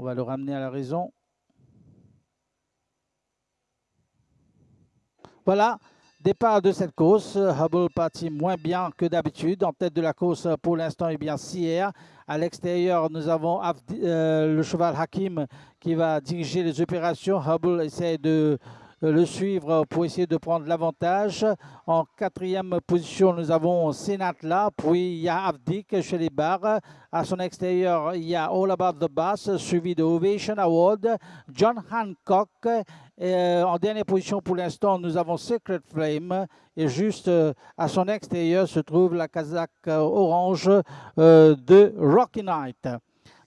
On va le ramener à la raison. Voilà, départ de cette course. Hubble parti moins bien que d'habitude. En tête de la course pour l'instant, eh bien Sierre. À l'extérieur, nous avons euh, le cheval Hakim qui va diriger les opérations. Hubble essaie de le suivre pour essayer de prendre l'avantage. En quatrième position, nous avons Senatla, puis il y a Avdik chez les barres. À son extérieur, il y a All About the Bass, suivi de Ovation Award, John Hancock. Euh, en dernière position pour l'instant, nous avons Secret Flame. Et juste euh, à son extérieur se trouve la casaque orange de Rocky Knight.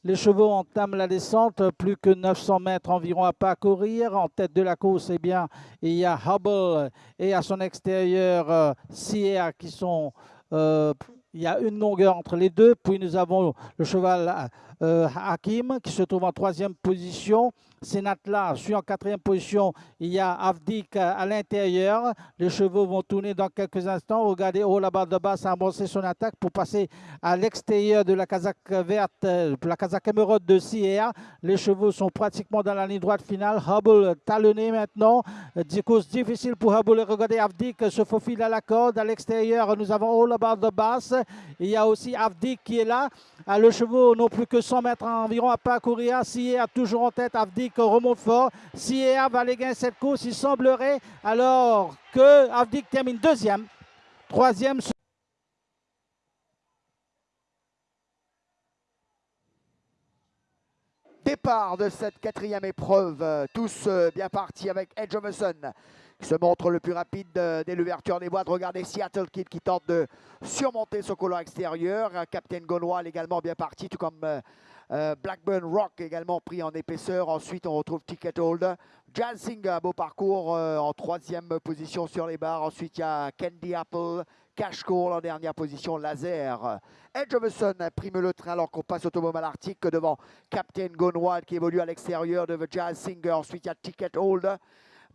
Les chevaux entament la descente, plus que 900 mètres environ à parcourir. En tête de la course, eh bien, il y a Hubble et à son extérieur euh, Sierra qui sont... Euh, il y a une longueur entre les deux. Puis nous avons le cheval euh, Hakim qui se trouve en troisième position. Senatla suit en quatrième position. Il y a Avdik à l'intérieur. Les chevaux vont tourner dans quelques instants. Regardez, haut là-bas de bas, a amorcé son attaque pour passer à l'extérieur de la casaque verte, la casaque émeraude de CR. Les chevaux sont pratiquement dans la ligne droite finale. Hubble talonné maintenant. Course difficile pour Hubble. Regardez, Avdik se faufile à la corde. À l'extérieur, nous avons All About the Bass. Il y a aussi Avdik qui est là. Ah, le chevaux plus que 100 mètres environ à parcourir. a toujours en tête. Avdik remonte fort. Sier va aller gagner cette course. Il semblerait alors que Avdik termine deuxième. Troisième. Départ de cette quatrième épreuve. Tous euh, bien partis avec Edge of Sun se montre le plus rapide dès l'ouverture des boîtes. Regardez Seattle Kid qui tente de surmonter son collant extérieur. Captain Gonwal également bien parti, tout comme euh, euh, Blackburn Rock également pris en épaisseur. Ensuite, on retrouve Ticket Hold. Jansing, un beau parcours euh, en troisième position sur les barres. Ensuite, il y a Candy Apple. Cash Call en dernière position, Laser. Edge of the Sun prime le train alors qu'on passe au Automobile Arctique devant Captain Gonwal qui évolue à l'extérieur de The Jazz Singer. Ensuite, il y a Ticket Hold.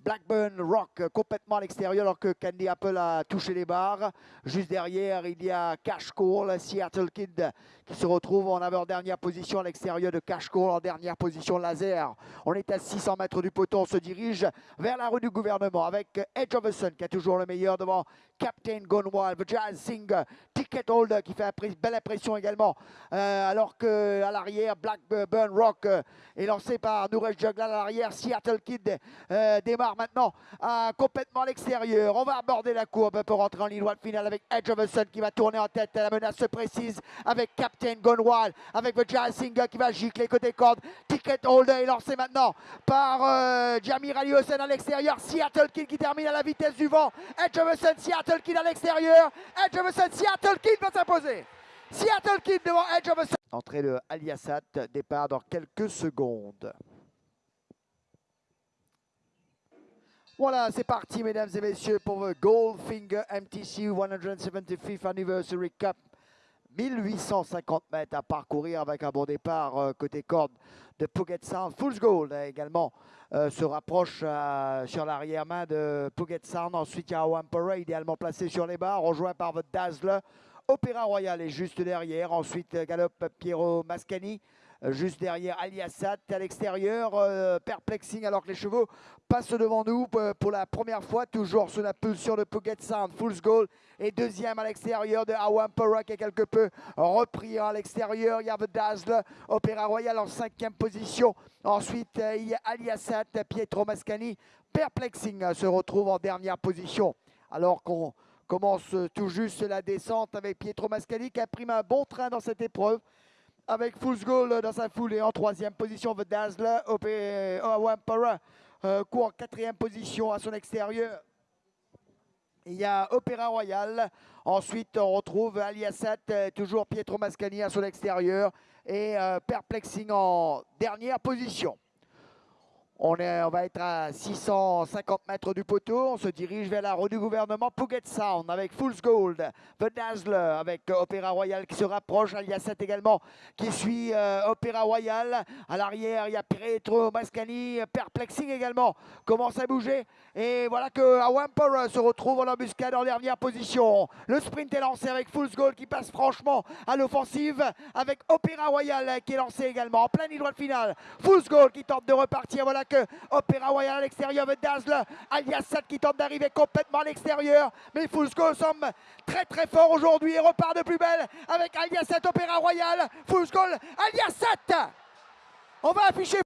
Blackburn Rock complètement à l'extérieur alors que Candy Apple a touché les barres. Juste derrière, il y a Cash Call, Seattle Kid qui se retrouve en avant-dernière position à l'extérieur de Cash Call, en dernière position laser. On est à 600 mètres du poteau, on se dirige vers la rue du gouvernement avec Edge of the Sun qui a toujours le meilleur devant Captain Gone Wild, Jazz Sing, Ticket Holder qui fait une belle impression également. Euh, alors qu'à l'arrière, Blackburn Rock euh, est lancé par Nourej Juggler à l'arrière. Seattle Kid euh, démarre maintenant complètement à l'extérieur. On va aborder la courbe pour rentrer en ligne droite finale avec Edge of the Sun qui va tourner en tête. La menace se précise avec Captain Gone Wild, avec The Jazz Singer qui va gicler côté corde. Ticket Holder est lancé maintenant par Jamir Ali à l'extérieur. Seattle Kid qui termine à la vitesse du vent. Edge of the Sun, Seattle Kid à l'extérieur. Edge of Sun, Seattle Kid va s'imposer. Seattle Kid devant Edge of Sun. Entrée de Aliasat, départ dans quelques secondes. Voilà, c'est parti, mesdames et messieurs, pour le Goldfinger MTC 175th Anniversary Cup. 1850 mètres à parcourir avec un bon départ euh, côté corde de Puget Sound. Fool's Gold hein, également euh, se rapproche euh, sur l'arrière-main de Puget Sound. Ensuite, il y a Wampera, idéalement placé sur les barres, rejoint par votre Dazzler. Opéra Royal est juste derrière. Ensuite, galope Piero Mascani. Euh, juste derrière Aliassat à l'extérieur, perplexing alors que les chevaux passent devant nous pour la première fois, toujours sous la pulsion de Puget Sound, Fool's Goal. Et deuxième à l'extérieur de Awampara qui est quelque peu repris à l'extérieur, il y a The Dazzle, Opéra Royal en cinquième position, ensuite il y a Aliassat, Pietro Mascani, perplexing se retrouve en dernière position. Alors qu'on commence tout juste la descente avec Pietro Mascani qui a pris un bon train dans cette épreuve avec Fool's Goal dans sa foulée en troisième position. The Dazzler, Wampara, euh, court en quatrième position à son extérieur. Il y a Opéra Royal. Ensuite, on retrouve Aliasat, euh, toujours Pietro Mascani à son extérieur. Et euh, Perplexing en dernière position. On, va être à 650 mètres du poteau. On se dirige vers la rue du gouvernement Puget Sound avec Fool's Gold, The Dazzler avec Opéra Royal qui se rapproche. Alias 7 également qui suit euh, Opéra Royal. À l'arrière, il y a Pietro Mascani. Perplexing également commence à bouger. Et voilà que se retrouve en embuscade en dernière position. Le sprint est lancé avec Fool's Gold qui passe franchement à l'offensive avec Opéra Royal qui est lancé également en plein ligne droite finale. Fool's Gold qui tente de repartir. Voilà Opéra Royal à l'extérieur avec Dazzle. Alias 7 qui tente d'arriver complètement à l'extérieur. Mais Fusco semble très très fort aujourd'hui et repart de plus belle avec Alias 7 Opéra Royal. Fusco, Alias 7 On va afficher